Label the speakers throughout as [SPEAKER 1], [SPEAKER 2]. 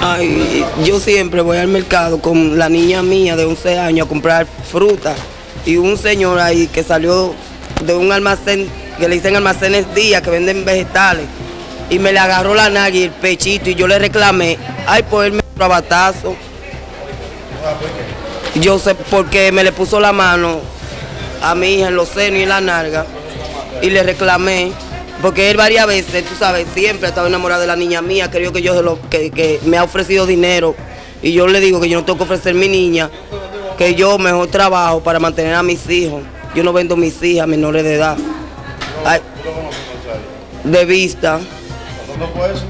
[SPEAKER 1] Ay, yo siempre voy al mercado con la niña mía de 11 años a comprar fruta. Y un señor ahí que salió de un almacén que le dicen almacenes días que venden vegetales. Y me le agarró la nariz y el pechito y yo le reclamé, ay, por él me. Yo sé porque me le puso la mano a mi hija en los senos y en la narga y le reclamé porque él varias veces, tú sabes, siempre ha estado enamorado de la niña mía, creo que yo lo, que, que me ha ofrecido dinero y yo le digo que yo no tengo que ofrecer mi niña, que yo mejor trabajo para mantener a mis hijos. Yo no vendo mis hijas menores de edad. Ay, de vista,
[SPEAKER 2] ¿Dónde fue eso?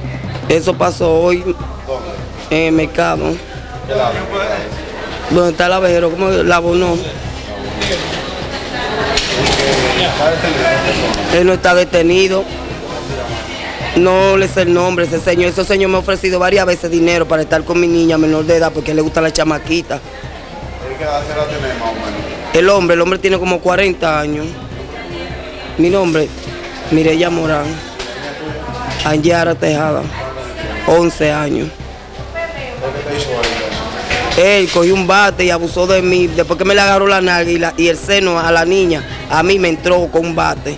[SPEAKER 1] eso pasó hoy
[SPEAKER 2] ¿Dónde?
[SPEAKER 1] en el mercado.
[SPEAKER 2] ¿Qué lado?
[SPEAKER 1] Donde está el abejero, como la abonó.
[SPEAKER 2] ¿Está detenido esa persona?
[SPEAKER 1] Él no está detenido. No le sé el nombre ese señor. Ese señor me ha ofrecido varias veces dinero para estar con mi niña menor de edad porque le gusta la chamaquita.
[SPEAKER 2] ¿Y ¿Qué edad qué edad tiene más o menos?
[SPEAKER 1] El hombre, el hombre tiene como 40 años. Mi nombre, Mireya Morán. Anyara Tejada, 11 años.
[SPEAKER 2] ¿Qué te hizo él entonces?
[SPEAKER 1] Él cogió un bate y abusó de mí. Después que me le agarró la nalga y, y el seno a la niña, a mí me entró con un bate.